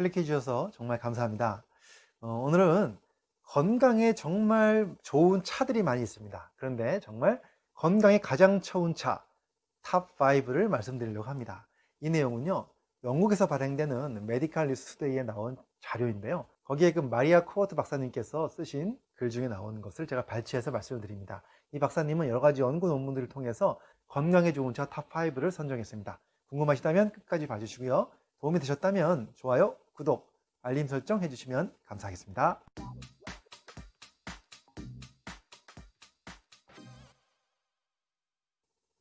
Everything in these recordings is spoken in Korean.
클릭해 주셔서 정말 감사합니다. 어, 오늘은 건강에 정말 좋은 차들이 많이 있습니다. 그런데 정말 건강에 가장 좋은 차 top 5를 말씀드리려고 합니다. 이 내용은요. 영국에서 발행되는 메디칼 리스 투데이에 나온 자료인데요. 거기에 그 마리아 코어트 박사님께서 쓰신 글 중에 나온 것을 제가 발췌해서 말씀을 드립니다. 이 박사님은 여러 가지 연구 논문들을 통해서 건강에 좋은 차 top 5를 선정했습니다. 궁금하시다면 끝까지 봐주시고요. 도움이 되셨다면 좋아요, 구독, 알림 설정 해주시면 감사하겠습니다.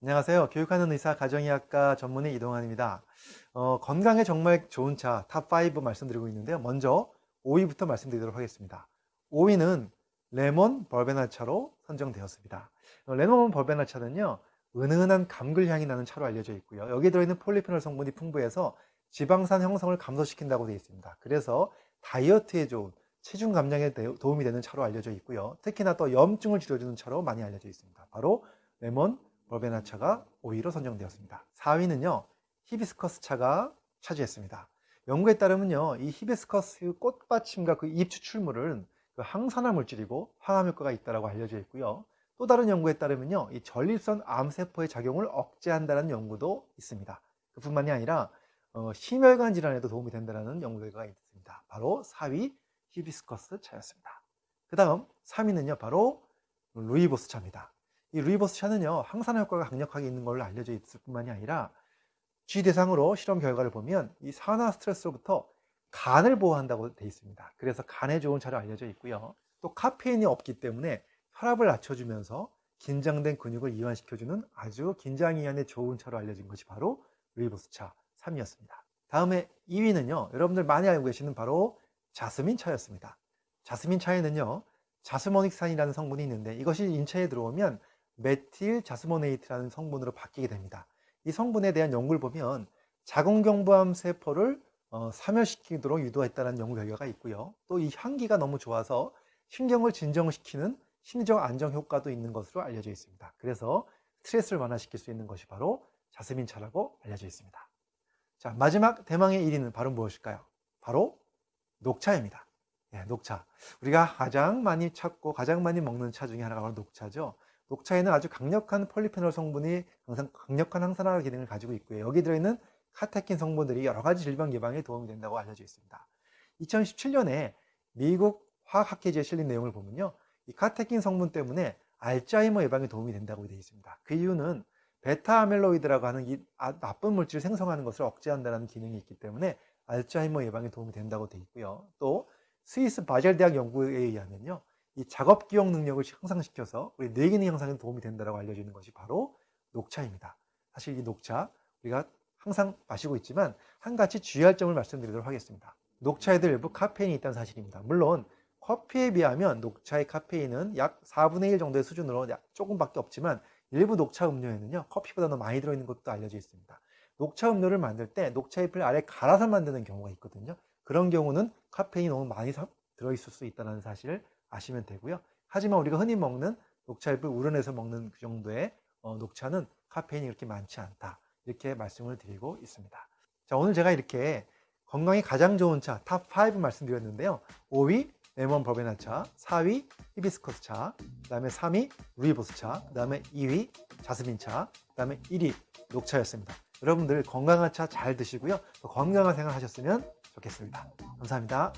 안녕하세요. 교육하는 의사 가정의학과 전문의 이동환입니다. 어, 건강에 정말 좋은 차 top5 말씀드리고 있는데요. 먼저 5위부터 말씀드리도록 하겠습니다. 5위는 레몬 버베나 차로 선정되었습니다. 어, 레몬 벌베나 차는요. 은은한 감글 향이 나는 차로 알려져 있고요. 여기에 들어있는 폴리페놀 성분이 풍부해서 지방산 형성을 감소시킨다고 되어 있습니다. 그래서 다이어트에 좋은 체중 감량에 도움이 되는 차로 알려져 있고요. 특히나 또 염증을 줄여주는 차로 많이 알려져 있습니다. 바로 레몬 버베나 차가 5위로 선정되었습니다. 4위는요. 히비스커스 차가 차지했습니다. 연구에 따르면요. 이 히비스커스 꽃받침과 그 잎 추출물은 그 항산화 물질이고 항암 효과가 있다고 알려져 있고요. 또 다른 연구에 따르면요. 이 전립선 암세포의 작용을 억제한다는 연구도 있습니다. 그뿐만이 아니라 어, 심혈관 질환에도 도움이 된다는 연구 결과가 있습니다. 바로 4위 히비스커스 차였습니다. 그 다음 3위는요. 바로 루이보스 차입니다. 이 루이보스 차는요. 항산화 효과가 강력하게 있는 걸로 알려져 있을 뿐만이 아니라 쥐 대상으로 실험 결과를 보면 이 산화 스트레스로부터 간을 보호한다고 되어 있습니다. 그래서 간에 좋은 차로 알려져 있고요. 또 카페인이 없기 때문에 혈압을 낮춰주면서 긴장된 근육을 이완시켜주는 아주 긴장 이완에 좋은 차로 알려진 것이 바로 루이보스 차 3위였습니다. 다음에 2위는요. 여러분들 많이 알고 계시는 바로 자스민 차였습니다. 자스민 차에는요. 자스모닉산이라는 성분이 있는데 이것이 인체에 들어오면 메틸 자스모네이트라는 성분으로 바뀌게 됩니다. 이 성분에 대한 연구를 보면 자궁경부암 세포를 어, 사멸시키도록 유도했다는 연구 결과가 있고요. 또 이 향기가 너무 좋아서 신경을 진정시키는 심리적 안정 효과도 있는 것으로 알려져 있습니다. 그래서 스트레스를 완화시킬 수 있는 것이 바로 자스민 차라고 알려져 있습니다. 자, 마지막 대망의 1위는 바로 무엇일까요? 바로 녹차입니다. 예, 녹차. 우리가 가장 많이 찾고 가장 많이 먹는 차 중에 하나가 바로 녹차죠. 녹차에는 아주 강력한 폴리페놀 성분이 항상 강력한 항산화 기능을 가지고 있고요. 여기 들어있는 카테킨 성분들이 여러 가지 질병 예방에 도움이 된다고 알려져 있습니다. 2017년에 미국 화학학회지에 실린 내용을 보면요. 이 카테킨 성분 때문에 알츠하이머 예방에 도움이 된다고 되어 있습니다. 그 이유는 베타 아멜로이드라고 하는 이 아, 나쁜 물질을 생성하는 것을 억제한다는 기능이 있기 때문에 알츠하이머 예방에 도움이 된다고 되어 있고요. 또 스위스 바젤 대학 연구에 의하면요. 이 작업 기억 능력을 향상시켜서 우리 뇌 기능 향상에 도움이 된다고 알려지는 것이 바로 녹차입니다. 사실 이 녹차 우리가 항상 마시고 있지만 한 가지 주의할 점을 말씀드리도록 하겠습니다. 녹차에도 일부 카페인이 있다는 사실입니다. 물론 커피에 비하면 녹차의 카페인은 약 4분의 1 정도의 수준으로 조금밖에 없지만 일부 녹차 음료에는요 커피보다 더 많이 들어있는 것도 알려져 있습니다. 녹차 음료를 만들 때 녹차 잎을 아래 갈아서 만드는 경우가 있거든요. 그런 경우는 카페인이 너무 많이 들어있을 수 있다는 사실을 아시면 되고요. 하지만 우리가 흔히 먹는 녹차 잎을 우려내서 먹는 그 정도의 어, 녹차는 카페인이 그렇게 많지 않다. 이렇게 말씀을 드리고 있습니다. 자 오늘 제가 이렇게 건강에 가장 좋은 차 top 5 말씀드렸는데요. 5위 레몬 버베나 차, 4위 히비스커스 차, 그 다음에 3위 루이보스 차, 그 다음에 2위 자스민 차, 그 다음에 1위 녹차였습니다. 여러분들 건강한 차 잘 드시고요. 건강한 생활 하셨으면 좋겠습니다. 감사합니다.